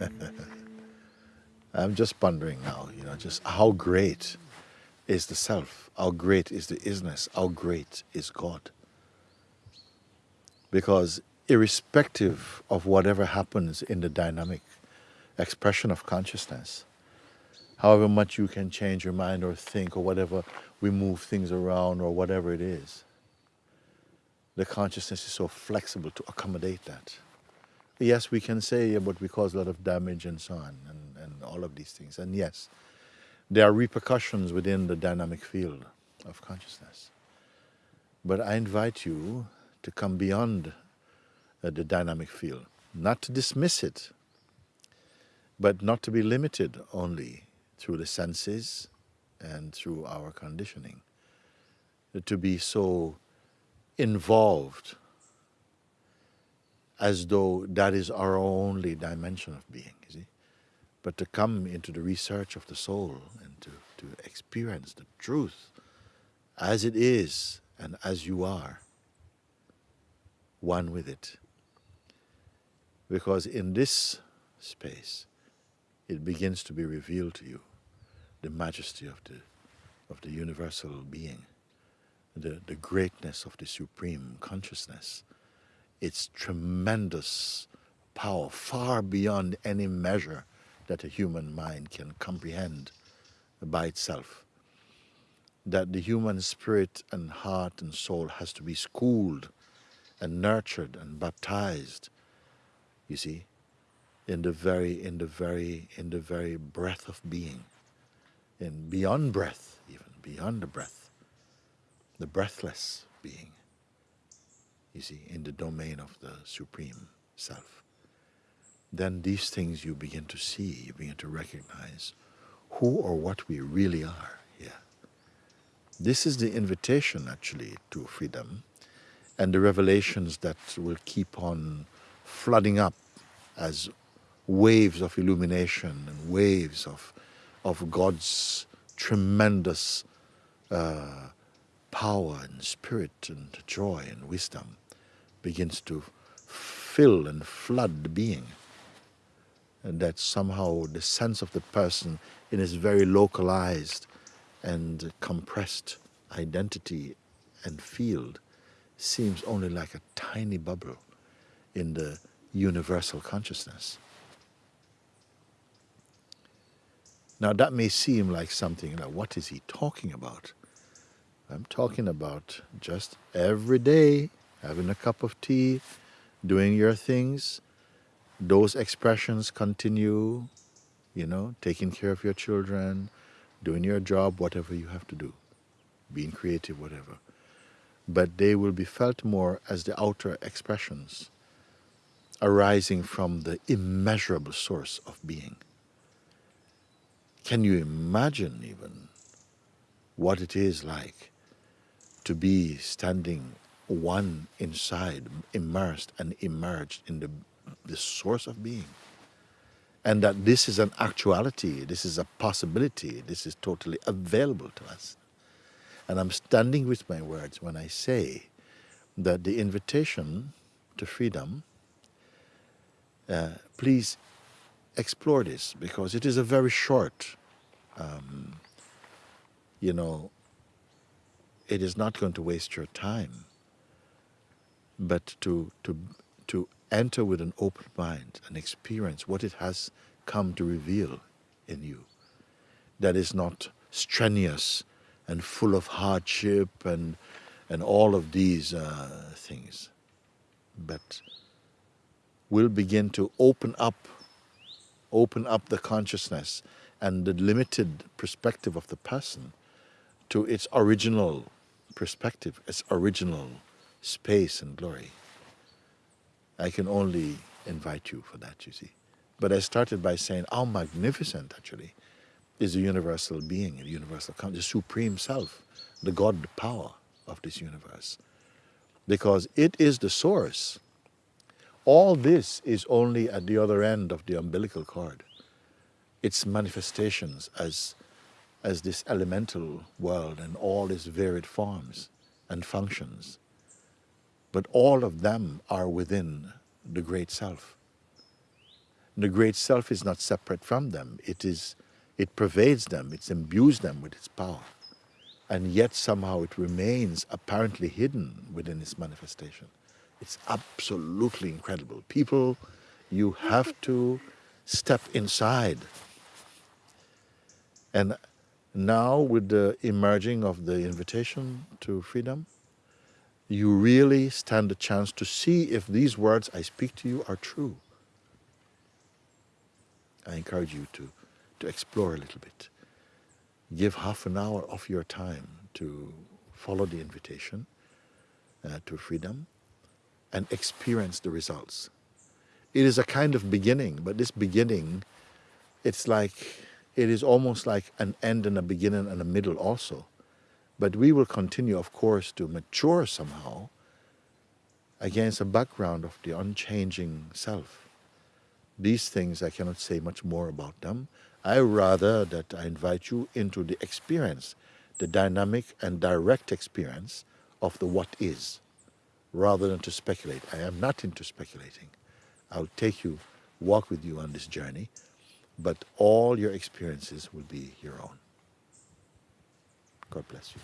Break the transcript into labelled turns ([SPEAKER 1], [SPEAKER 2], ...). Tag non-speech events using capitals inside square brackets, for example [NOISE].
[SPEAKER 1] [LAUGHS] I'm just pondering now, you know, just how great is the self, how great is the isness, how great is God. Because irrespective of whatever happens in the dynamic expression of consciousness, however much you can change your mind or think or whatever, we move things around or whatever it is, the consciousness is so flexible to accommodate that. Yes, we can say, but we cause a lot of damage and so on, and, and all of these things. And yes, there are repercussions within the dynamic field of consciousness. But I invite you to come beyond uh, the dynamic field, not to dismiss it, but not to be limited only through the senses and through our conditioning, to be so involved as though that is our only dimension of being, you see. But to come into the research of the soul and to, to experience the truth as it is and as you are, one with it. Because in this space, it begins to be revealed to you the majesty of the, of the universal being, the, the greatness of the supreme consciousness, its tremendous power, far beyond any measure that a human mind can comprehend by itself. That the human spirit and heart and soul has to be schooled and nurtured and baptized, you see, in the very, in the very, in the very breath of being, in beyond breath, even beyond the breath, the breathless being you see, in the domain of the Supreme Self. Then these things you begin to see, you begin to recognize who or what we really are here. This is the invitation actually to freedom and the revelations that will keep on flooding up as waves of illumination and waves of, of God's tremendous uh, power and spirit and joy and wisdom begins to fill and flood the being. And that somehow the sense of the person in his very localized and compressed identity and field seems only like a tiny bubble in the universal consciousness. Now that may seem like something like, what is he talking about? I'm talking about just every day having a cup of tea, doing your things. Those expressions continue, you know, taking care of your children, doing your job, whatever you have to do, being creative, whatever. But they will be felt more as the outer expressions arising from the immeasurable source of being. Can you imagine even what it is like to be standing one inside, immersed and emerged in the, the source of being. And that this is an actuality, this is a possibility, this is totally available to us. And I'm standing with my words when I say that the invitation to freedom, uh, please explore this because it is a very short, um, you know, it is not going to waste your time but to, to, to enter with an open mind and experience what it has come to reveal in you that is not strenuous and full of hardship and, and all of these uh, things, but will begin to open up, open up the consciousness and the limited perspective of the person to its original perspective, its original space and glory. I can only invite you for that, you see. But I started by saying how magnificent, actually, is the universal being, the universal, the supreme self, the God power of this universe. Because it is the source. All this is only at the other end of the umbilical cord. Its manifestations as, as this elemental world and all its varied forms and functions but all of them are within the Great Self. The great self is not separate from them. It is, it pervades them. It imbues them with its power, and yet somehow it remains apparently hidden within its manifestation. It's absolutely incredible. People, you have to step inside. And now, with the emerging of the invitation to freedom, you really stand a chance to see if these words I speak to you are true. I encourage you to, to explore a little bit. Give half an hour of your time to follow the invitation uh, to freedom and experience the results. It is a kind of beginning, but this beginning, it's like, it is almost like an end and a beginning and a middle also. But we will continue, of course, to mature somehow against a background of the unchanging self. These things, I cannot say much more about them. I rather that I invite you into the experience, the dynamic and direct experience of the what is rather than to speculate. I am not into speculating. I'll take you, walk with you on this journey, but all your experiences will be your own. God bless you.